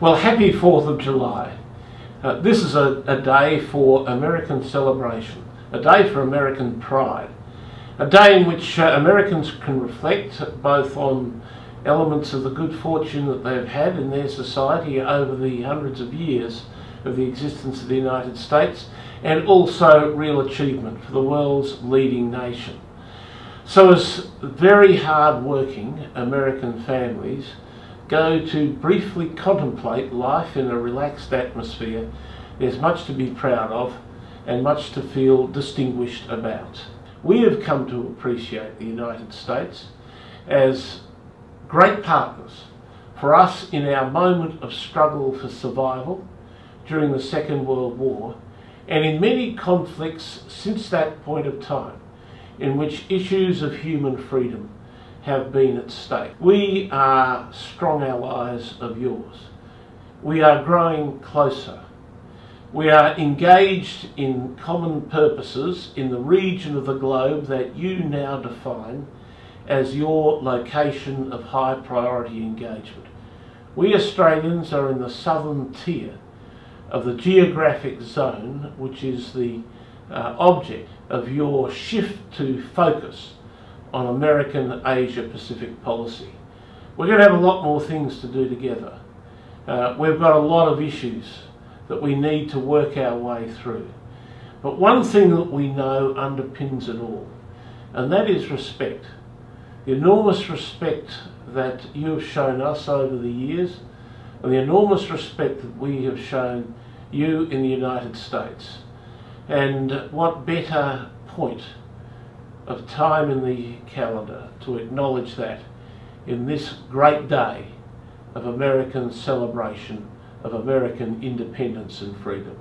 Well, happy 4th of July. Uh, this is a, a day for American celebration, a day for American pride, a day in which uh, Americans can reflect both on elements of the good fortune that they've had in their society over the hundreds of years of the existence of the United States and also real achievement for the world's leading nation. So as very hard working American families go to briefly contemplate life in a relaxed atmosphere, there's much to be proud of and much to feel distinguished about. We have come to appreciate the United States as great partners for us in our moment of struggle for survival during the Second World War and in many conflicts since that point of time in which issues of human freedom have been at stake. We are strong allies of yours. We are growing closer. We are engaged in common purposes in the region of the globe that you now define as your location of high priority engagement. We Australians are in the southern tier of the geographic zone which is the uh, object of your shift to focus on American Asia Pacific policy. We're going to have a lot more things to do together. Uh, we've got a lot of issues that we need to work our way through. But one thing that we know underpins it all, and that is respect. The enormous respect that you have shown us over the years, and the enormous respect that we have shown you in the United States. And what better point of time in the calendar to acknowledge that in this great day of American celebration of American independence and freedom.